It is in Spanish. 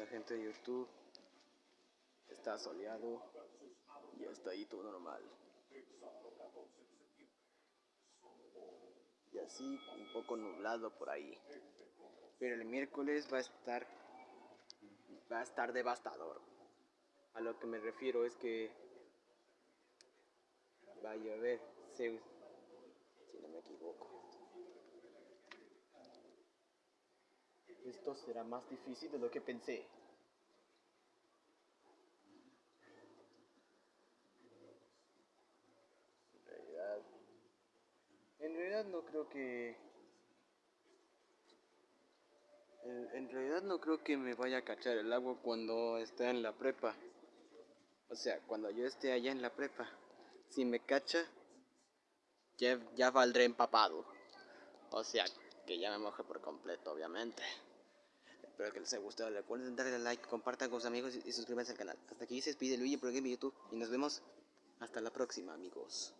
La gente de YouTube está soleado y está ahí todo normal. Y así un poco nublado por ahí. Pero el miércoles va a estar va a estar devastador. A lo que me refiero es que va a llover, no me equivoco. Esto será más difícil de lo que pensé. En realidad, en realidad no creo que en realidad no creo que me vaya a cachar el agua cuando esté en la prepa. O sea, cuando yo esté allá en la prepa. Si me cacha, ya, ya valdré empapado. O sea, que ya me moje por completo, obviamente. Espero que les haya gustado. Recuerden darle like, compartan con sus amigos y suscríbanse al canal. Hasta aquí se despide Luigi por Game YouTube. Y nos vemos hasta la próxima, amigos.